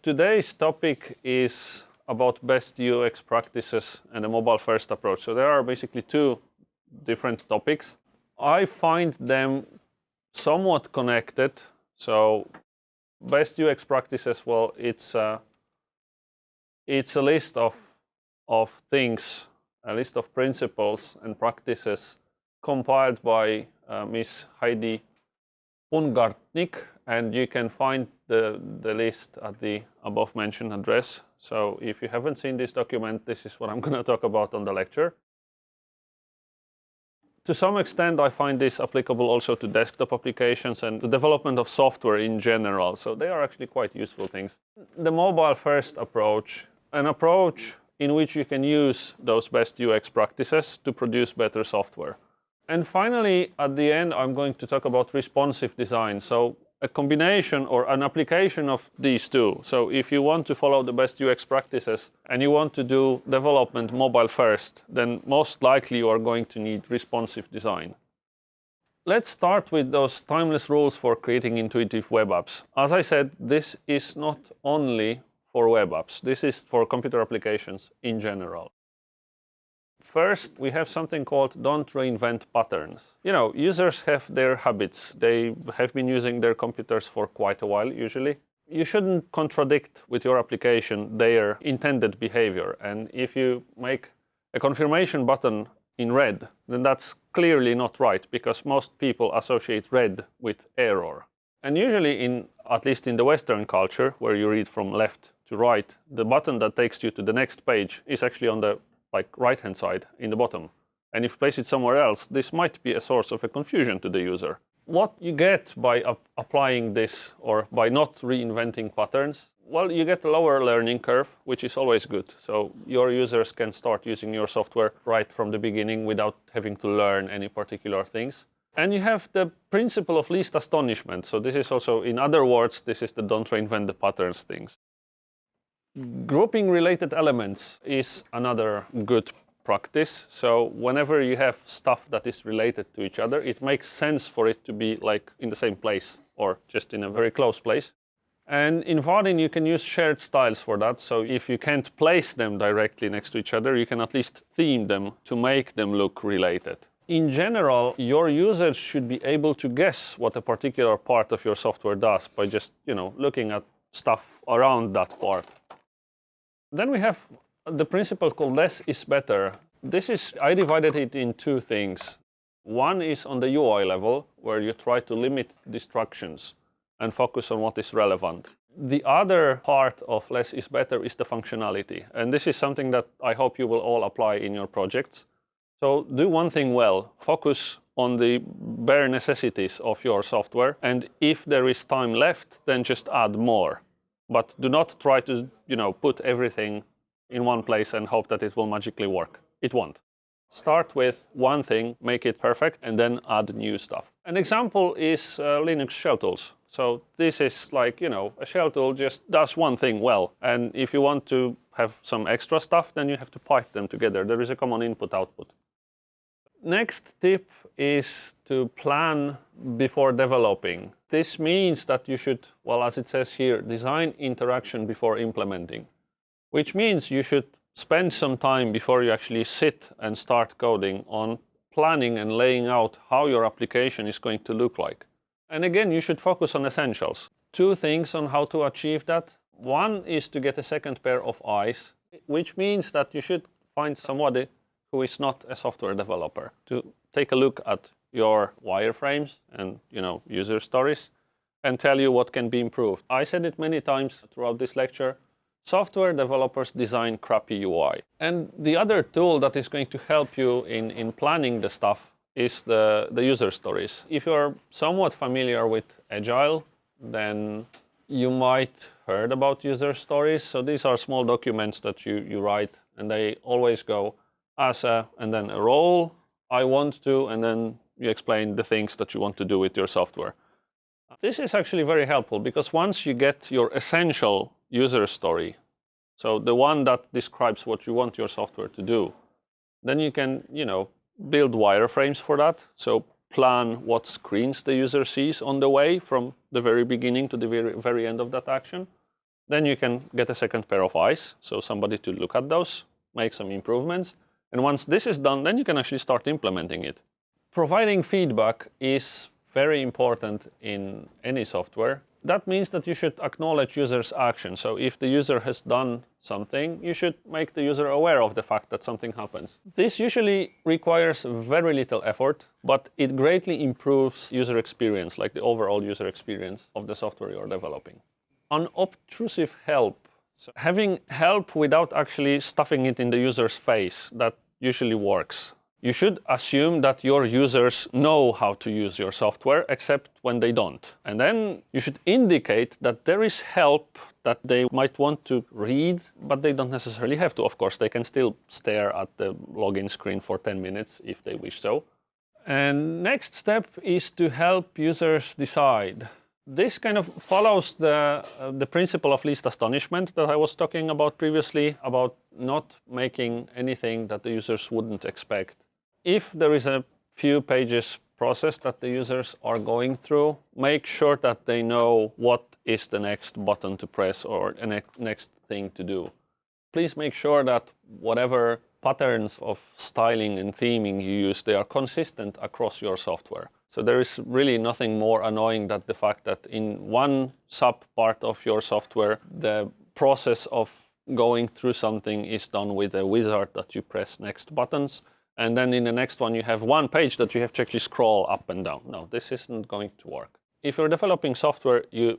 Today's topic is about best UX practices and a mobile first approach. So there are basically two different topics. I find them somewhat connected. So best UX practices, well, it's a, it's a list of, of things, a list of principles and practices compiled by uh, Miss Heidi Pungartnik, and you can find the, the list at the above mentioned address. So if you haven't seen this document, this is what I'm going to talk about on the lecture. To some extent, I find this applicable also to desktop applications and the development of software in general. So they are actually quite useful things. The mobile first approach, an approach in which you can use those best UX practices to produce better software. And finally, at the end, I'm going to talk about responsive design. So a combination or an application of these two. So if you want to follow the best UX practices and you want to do development mobile first, then most likely you are going to need responsive design. Let's start with those timeless rules for creating intuitive web apps. As I said, this is not only for web apps. This is for computer applications in general. First, we have something called don't reinvent patterns. You know, users have their habits. They have been using their computers for quite a while, usually. You shouldn't contradict with your application their intended behavior. And if you make a confirmation button in red, then that's clearly not right because most people associate red with error. And usually in, at least in the Western culture, where you read from left to right, the button that takes you to the next page is actually on the like right hand side in the bottom. And if you place it somewhere else, this might be a source of a confusion to the user. What you get by applying this or by not reinventing patterns, well, you get a lower learning curve, which is always good. So your users can start using your software right from the beginning without having to learn any particular things. And you have the principle of least astonishment. So this is also, in other words, this is the don't reinvent the patterns things. Grouping related elements is another good practice. So whenever you have stuff that is related to each other, it makes sense for it to be like in the same place or just in a very close place. And in Vaadin, you can use shared styles for that. So if you can't place them directly next to each other, you can at least theme them to make them look related. In general, your users should be able to guess what a particular part of your software does by just, you know, looking at stuff around that part. Then we have the principle called less is better. This is, I divided it in two things. One is on the UI level, where you try to limit distractions and focus on what is relevant. The other part of less is better is the functionality. And this is something that I hope you will all apply in your projects. So do one thing well, focus on the bare necessities of your software. And if there is time left, then just add more. But do not try to you know, put everything in one place and hope that it will magically work. It won't. Start with one thing, make it perfect, and then add new stuff. An example is uh, Linux shell tools. So this is like, you know, a shell tool just does one thing well. And if you want to have some extra stuff, then you have to pipe them together. There is a common input-output. Next tip is to plan before developing. This means that you should, well, as it says here, design interaction before implementing, which means you should spend some time before you actually sit and start coding on planning and laying out how your application is going to look like. And again, you should focus on essentials. Two things on how to achieve that. One is to get a second pair of eyes, which means that you should find somebody who is not a software developer to take a look at your wireframes and you know user stories and tell you what can be improved. I said it many times throughout this lecture. Software developers design crappy UI. And the other tool that is going to help you in, in planning the stuff is the, the user stories. If you're somewhat familiar with Agile, then you might heard about user stories. So these are small documents that you, you write and they always go as a, and then a role, I want to, and then you explain the things that you want to do with your software. This is actually very helpful because once you get your essential user story, so the one that describes what you want your software to do, then you can, you know, build wireframes for that. So plan what screens the user sees on the way from the very beginning to the very, very end of that action. Then you can get a second pair of eyes, so somebody to look at those, make some improvements. And once this is done, then you can actually start implementing it. Providing feedback is very important in any software that means that you should acknowledge users' action. So if the user has done something, you should make the user aware of the fact that something happens. This usually requires very little effort, but it greatly improves user experience, like the overall user experience of the software you're developing. Unobtrusive help. So having help without actually stuffing it in the user's face, that usually works. You should assume that your users know how to use your software, except when they don't. And then you should indicate that there is help that they might want to read, but they don't necessarily have to. Of course, they can still stare at the login screen for 10 minutes if they wish so. And next step is to help users decide. This kind of follows the, uh, the principle of least astonishment that I was talking about previously, about not making anything that the users wouldn't expect if there is a few pages process that the users are going through, make sure that they know what is the next button to press or the ne next thing to do. Please make sure that whatever patterns of styling and theming you use, they are consistent across your software. So there is really nothing more annoying than the fact that in one sub part of your software, the process of going through something is done with a wizard that you press next buttons and then in the next one you have one page that you have to actually scroll up and down. No, this isn't going to work. If you're developing software, you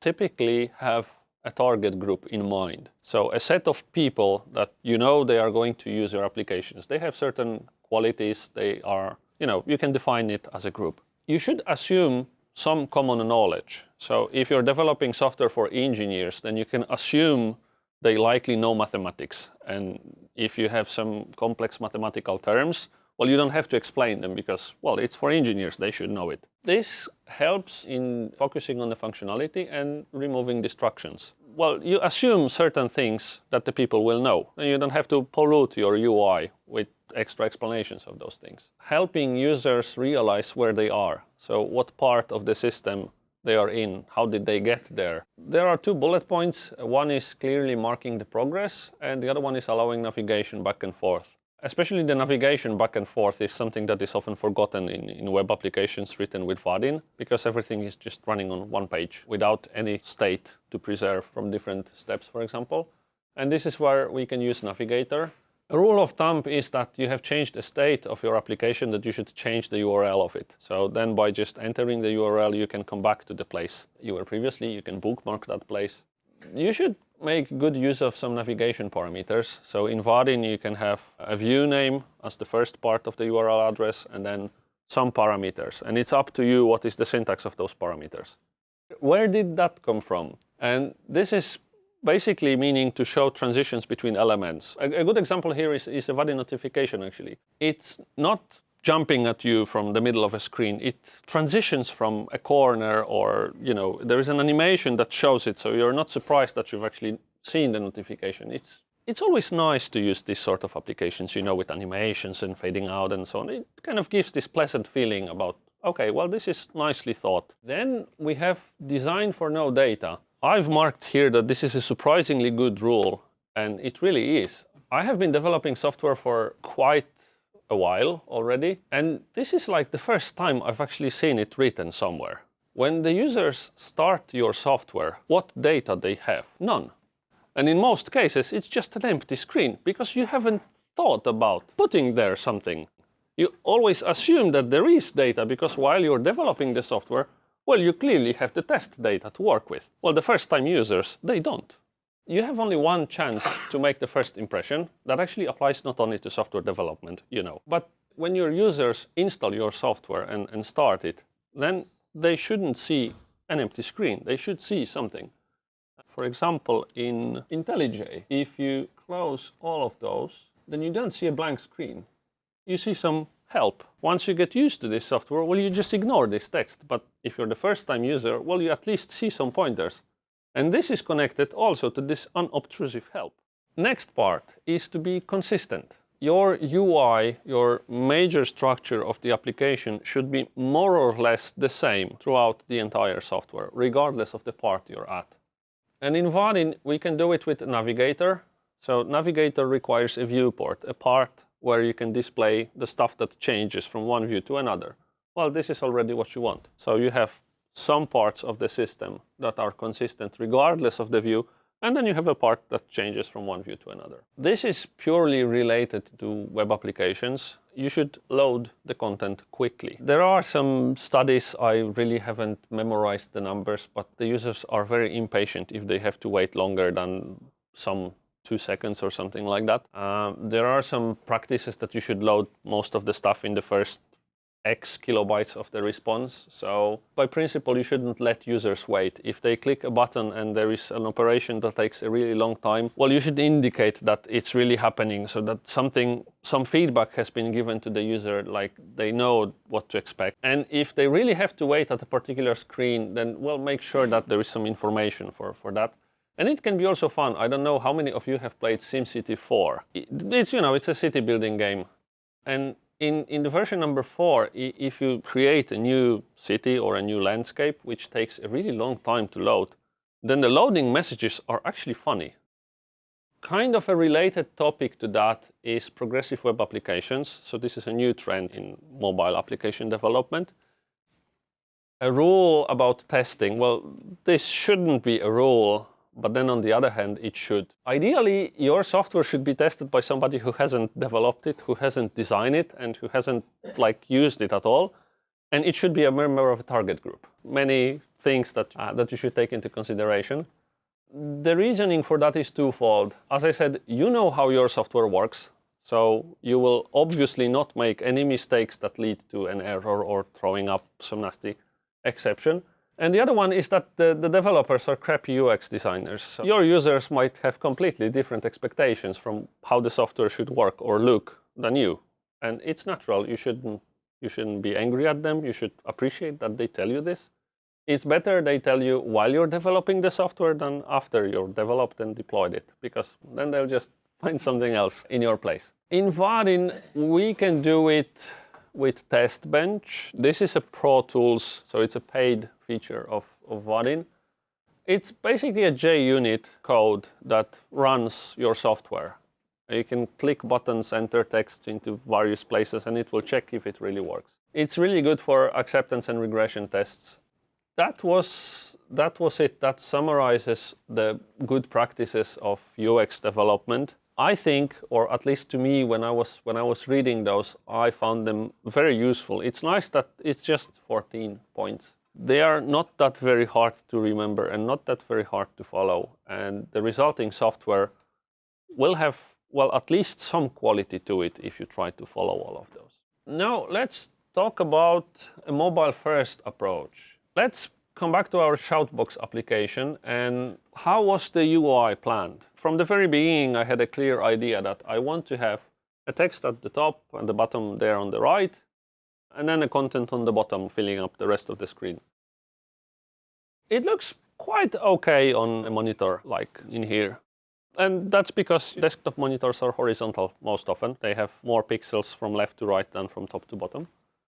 typically have a target group in mind. So a set of people that you know they are going to use your applications. They have certain qualities, they are, you know, you can define it as a group. You should assume some common knowledge. So if you're developing software for engineers, then you can assume they likely know mathematics. And if you have some complex mathematical terms, well, you don't have to explain them because, well, it's for engineers, they should know it. This helps in focusing on the functionality and removing distractions. Well, you assume certain things that the people will know, and you don't have to pollute your UI with extra explanations of those things. Helping users realize where they are. So what part of the system they are in. How did they get there? There are two bullet points. One is clearly marking the progress, and the other one is allowing navigation back and forth. Especially the navigation back and forth is something that is often forgotten in, in web applications written with Vaadin, because everything is just running on one page without any state to preserve from different steps, for example. And this is where we can use Navigator. A rule of thumb is that you have changed the state of your application that you should change the URL of it. So then by just entering the URL, you can come back to the place you were previously. You can bookmark that place. You should make good use of some navigation parameters. So in Vaadin, you can have a view name as the first part of the URL address and then some parameters. And it's up to you what is the syntax of those parameters. Where did that come from? And this is basically meaning to show transitions between elements. A, a good example here is, is a Vaadin notification, actually. It's not jumping at you from the middle of a screen. It transitions from a corner or, you know, there is an animation that shows it, so you're not surprised that you've actually seen the notification. It's, it's always nice to use this sort of applications, you know, with animations and fading out and so on. It kind of gives this pleasant feeling about, okay, well, this is nicely thought. Then we have design for no data. I've marked here that this is a surprisingly good rule, and it really is. I have been developing software for quite a while already, and this is like the first time I've actually seen it written somewhere. When the users start your software, what data they have? None. And in most cases, it's just an empty screen because you haven't thought about putting there something. You always assume that there is data because while you're developing the software, well, you clearly have the test data to work with. Well, the first-time users, they don't. You have only one chance to make the first impression. That actually applies not only to software development, you know. But when your users install your software and, and start it, then they shouldn't see an empty screen. They should see something. For example, in IntelliJ, if you close all of those, then you don't see a blank screen. You see some help. Once you get used to this software, well, you just ignore this text. But if you're the first time user, well, you at least see some pointers. And this is connected also to this unobtrusive help. Next part is to be consistent. Your UI, your major structure of the application should be more or less the same throughout the entire software, regardless of the part you're at. And in Vaadin, we can do it with Navigator. So Navigator requires a viewport, a part where you can display the stuff that changes from one view to another. Well, this is already what you want. So you have some parts of the system that are consistent regardless of the view, and then you have a part that changes from one view to another. This is purely related to web applications. You should load the content quickly. There are some studies, I really haven't memorized the numbers, but the users are very impatient if they have to wait longer than some two seconds or something like that. Um, there are some practices that you should load most of the stuff in the first X kilobytes of the response. So by principle, you shouldn't let users wait. If they click a button and there is an operation that takes a really long time, well, you should indicate that it's really happening so that something, some feedback has been given to the user, like they know what to expect. And if they really have to wait at a particular screen, then well, make sure that there is some information for, for that. And it can be also fun. I don't know how many of you have played SimCity 4. It's, you know, it's a city building game. And in, in the version number four, if you create a new city or a new landscape, which takes a really long time to load, then the loading messages are actually funny. Kind of a related topic to that is progressive web applications. So this is a new trend in mobile application development. A rule about testing, well, this shouldn't be a rule but then on the other hand, it should. Ideally, your software should be tested by somebody who hasn't developed it, who hasn't designed it, and who hasn't like used it at all. And it should be a member of a target group. Many things that, uh, that you should take into consideration. The reasoning for that is twofold. As I said, you know how your software works. So you will obviously not make any mistakes that lead to an error or throwing up some nasty exception. And the other one is that the, the developers are crappy UX designers. So your users might have completely different expectations from how the software should work or look than you. And it's natural. You shouldn't, you shouldn't be angry at them. You should appreciate that they tell you this. It's better they tell you while you're developing the software than after you're developed and deployed it, because then they'll just find something else in your place. In Vaadin, we can do it with TestBench. This is a Pro Tools, so it's a paid feature of, of Vaadin. It's basically a JUnit code that runs your software. You can click buttons, enter text into various places, and it will check if it really works. It's really good for acceptance and regression tests. That was, that was it. That summarizes the good practices of UX development. I think, or at least to me, when I was when I was reading those, I found them very useful. It's nice that it's just 14 points. They are not that very hard to remember and not that very hard to follow. And the resulting software will have, well, at least some quality to it if you try to follow all of those. Now, let's talk about a mobile-first approach. Let's come back to our Shoutbox application and how was the UI planned? From the very beginning, I had a clear idea that I want to have a text at the top and the bottom there on the right, and then a content on the bottom filling up the rest of the screen. It looks quite okay on a monitor like in here. And that's because desktop monitors are horizontal most often. They have more pixels from left to right than from top to bottom.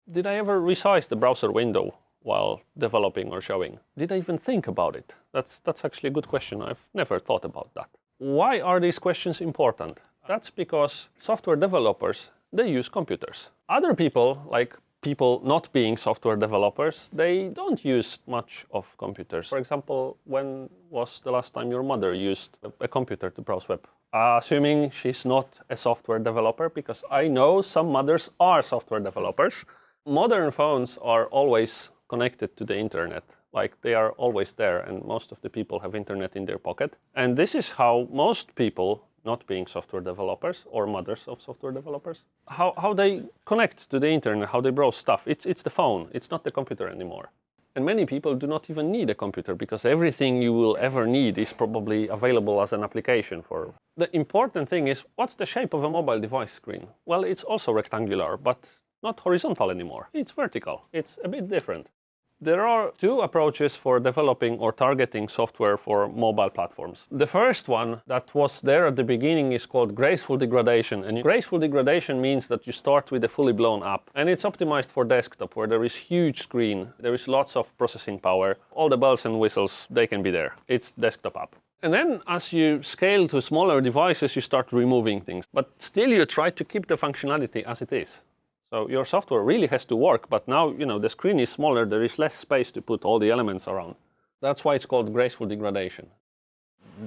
Did I ever resize the browser window while developing or showing? Did I even think about it? That's, that's actually a good question. I've never thought about that. Why are these questions important? That's because software developers, they use computers. Other people, like people not being software developers, they don't use much of computers. For example, when was the last time your mother used a computer to browse web? Assuming she's not a software developer, because I know some mothers are software developers. Modern phones are always connected to the internet. Like they are always there and most of the people have internet in their pocket. And this is how most people not being software developers or mothers of software developers, how, how they connect to the internet, how they browse stuff. It's, it's the phone, it's not the computer anymore. And many people do not even need a computer because everything you will ever need is probably available as an application for. The important thing is, what's the shape of a mobile device screen? Well, it's also rectangular, but not horizontal anymore. It's vertical. It's a bit different. There are two approaches for developing or targeting software for mobile platforms. The first one that was there at the beginning is called graceful degradation. And graceful degradation means that you start with a fully blown app and it's optimized for desktop where there is huge screen, there is lots of processing power, all the bells and whistles, they can be there. It's desktop app. And then as you scale to smaller devices, you start removing things. But still you try to keep the functionality as it is. So your software really has to work, but now you know the screen is smaller, there is less space to put all the elements around. That's why it's called graceful degradation.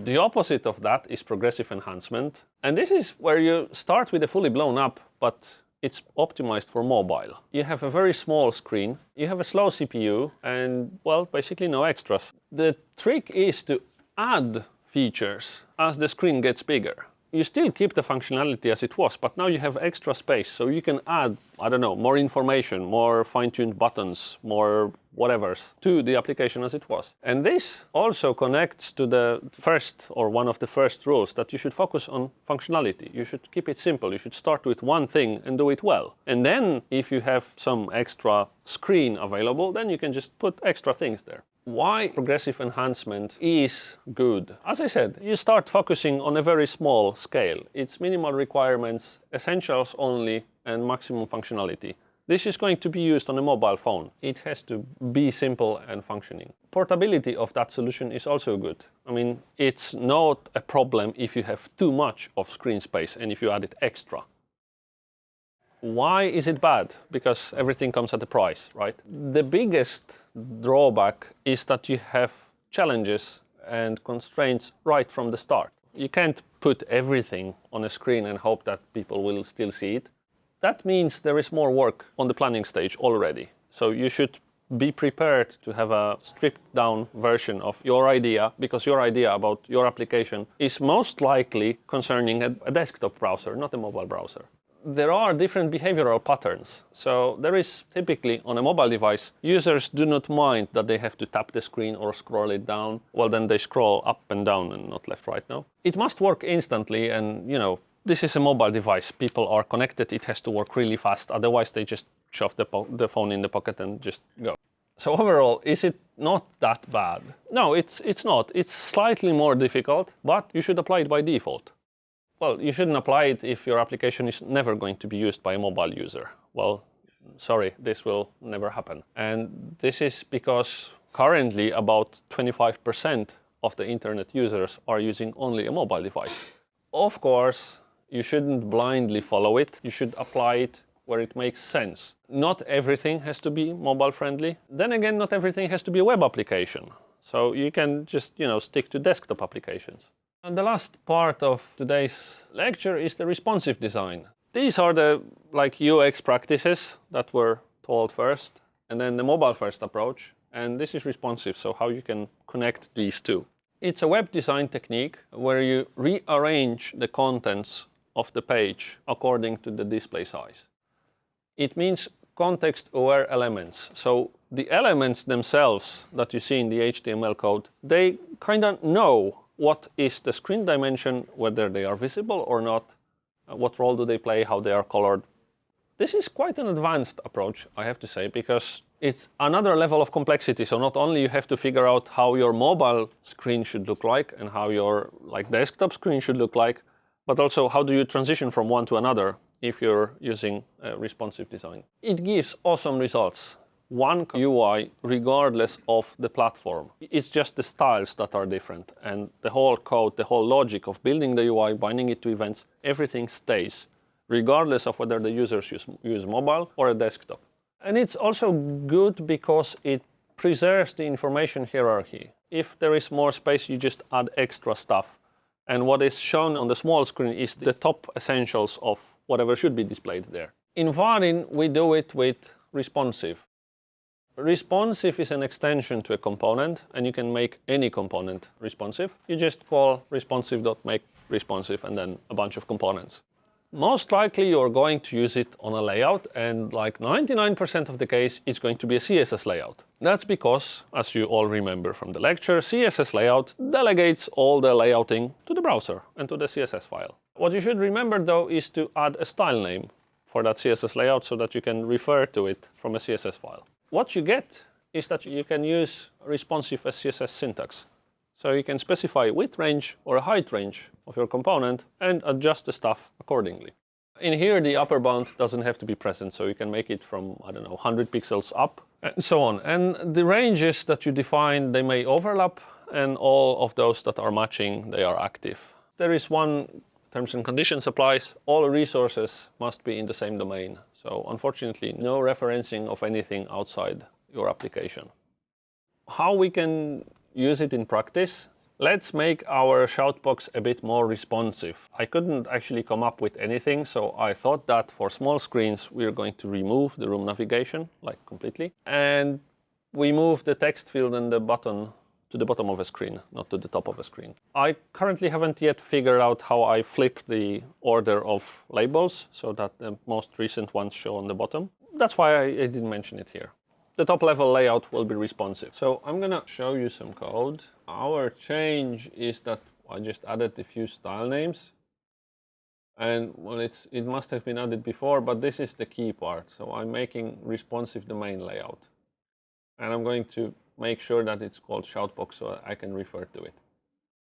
The opposite of that is progressive enhancement. And this is where you start with a fully blown up, but it's optimized for mobile. You have a very small screen, you have a slow CPU, and well, basically no extras. The trick is to add features as the screen gets bigger. You still keep the functionality as it was, but now you have extra space, so you can add, I don't know, more information, more fine-tuned buttons, more whatevers to the application as it was. And this also connects to the first or one of the first rules that you should focus on functionality. You should keep it simple. You should start with one thing and do it well. And then if you have some extra screen available, then you can just put extra things there why progressive enhancement is good. As I said, you start focusing on a very small scale. It's minimal requirements, essentials only, and maximum functionality. This is going to be used on a mobile phone. It has to be simple and functioning. Portability of that solution is also good. I mean, it's not a problem if you have too much of screen space and if you add it extra. Why is it bad? Because everything comes at a price, right? The biggest drawback is that you have challenges and constraints right from the start. You can't put everything on a screen and hope that people will still see it. That means there is more work on the planning stage already. So you should be prepared to have a stripped down version of your idea because your idea about your application is most likely concerning a, desktop browser, not a mobile browser there are different behavioral patterns. So there is typically on a mobile device, users do not mind that they have to tap the screen or scroll it down. Well, then they scroll up and down and not left, right now. It must work instantly and, you know, this is a mobile device. People are connected. It has to work really fast. Otherwise, they just shove the, the phone in the pocket and just go. So overall, is it not that bad? No, it's, it's not. It's slightly more difficult, but you should apply it by default. Well, you shouldn't apply it if your application is never going to be used by a mobile user. Well, sorry, this will never happen. And this is because currently about 25% of the internet users are using only a mobile device. Of course, you shouldn't blindly follow it. You should apply it where it makes sense. Not everything has to be mobile friendly. Then again, not everything has to be a web application. So you can just, you know, stick to desktop applications. And the last part of today's lecture is the responsive design. These are the like UX practices that were told first, and then the mobile first approach. And this is responsive, so how you can connect these two. It's a web design technique where you rearrange the contents of the page according to the display size. It means context-aware elements. So the elements themselves that you see in the HTML code, they kind of know what is the screen dimension, whether they are visible or not, uh, what role do they play, how they are colored. This is quite an advanced approach, I have to say, because it's another level of complexity. So not only you have to figure out how your mobile screen should look like and how your like desktop screen should look like, but also how do you transition from one to another if you're using responsive design. It gives awesome results one UI regardless of the platform. It's just the styles that are different and the whole code, the whole logic of building the UI, binding it to events, everything stays regardless of whether the users use, use mobile or a desktop. And it's also good because it preserves the information hierarchy. If there is more space, you just add extra stuff. And what is shown on the small screen is the top essentials of whatever should be displayed there. In Vaadin, we do it with responsive. Responsive is an extension to a component, and you can make any component responsive. You just call responsive.make responsive and then a bunch of components. Most likely you're going to use it on a layout and like 99% of the case it's going to be a CSS layout. That's because, as you all remember from the lecture, CSS layout delegates all the layouting to the browser and to the CSS file. What you should remember though is to add a style name for that CSS layout so that you can refer to it from a CSS file. What you get is that you can use responsive SCSS syntax. So you can specify width range or a height range of your component and adjust the stuff accordingly. In here, the upper bound doesn't have to be present, so you can make it from, I don't know, 100 pixels up and so on. And the ranges that you define, they may overlap and all of those that are matching, they are active. There is one terms and conditions applies, all resources must be in the same domain. So unfortunately, no referencing of anything outside your application. How we can use it in practice? Let's make our shoutbox a bit more responsive. I couldn't actually come up with anything, so I thought that for small screens, we're going to remove the room navigation, like completely. And we move the text field and the button to the bottom of a screen, not to the top of a screen. I currently haven't yet figured out how I flip the order of labels so that the most recent ones show on the bottom. That's why I, I didn't mention it here. The top level layout will be responsive. So I'm gonna show you some code. Our change is that I just added a few style names. And well, it's, it must have been added before, but this is the key part. So I'm making responsive domain layout. And I'm going to make sure that it's called shoutbox so I can refer to it.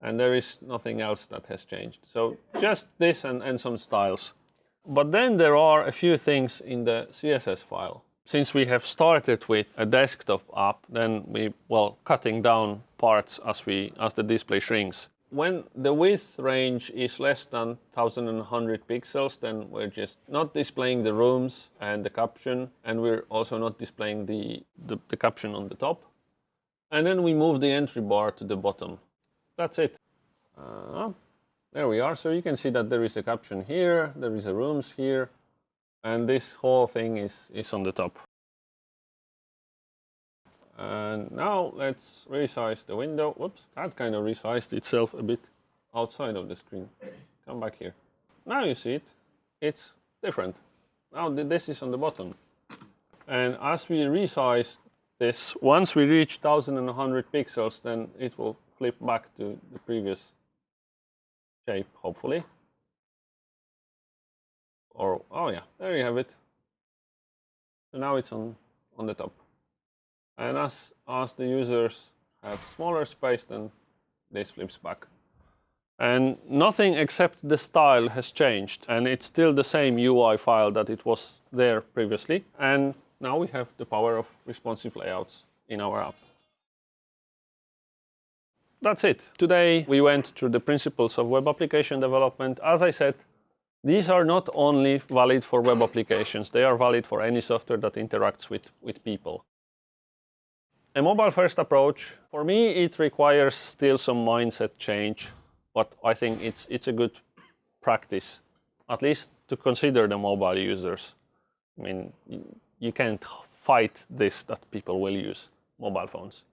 And there is nothing else that has changed. So just this and, and some styles. But then there are a few things in the CSS file. Since we have started with a desktop app, then we, well, cutting down parts as, we, as the display shrinks. When the width range is less than 1100 pixels, then we're just not displaying the rooms and the caption, and we're also not displaying the, the, the caption on the top. And then we move the entry bar to the bottom. That's it. Uh, there we are. So you can see that there is a caption here, there is a rooms here, and this whole thing is, is on the top. And now let's resize the window. Whoops, that kind of resized itself a bit outside of the screen. Come back here. Now you see it. It's different. Now this is on the bottom. And as we resize this, once we reach 1100 pixels, then it will flip back to the previous shape, hopefully. Or, oh yeah, there you have it. So now it's on, on the top. And as, as the users have smaller space, then this flips back. And nothing except the style has changed. And it's still the same UI file that it was there previously. And now we have the power of responsive layouts in our app. That's it. Today we went through the principles of web application development. As I said, these are not only valid for web applications, they are valid for any software that interacts with, with people. A mobile-first approach, for me, it requires still some mindset change, but I think it's, it's a good practice, at least to consider the mobile users. I mean, you can't fight this that people will use mobile phones.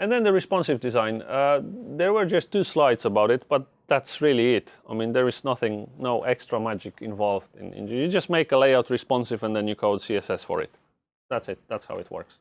And then the responsive design. Uh, there were just two slides about it, but that's really it. I mean, there is nothing, no extra magic involved. In, in, you just make a layout responsive and then you code CSS for it. That's it. That's how it works.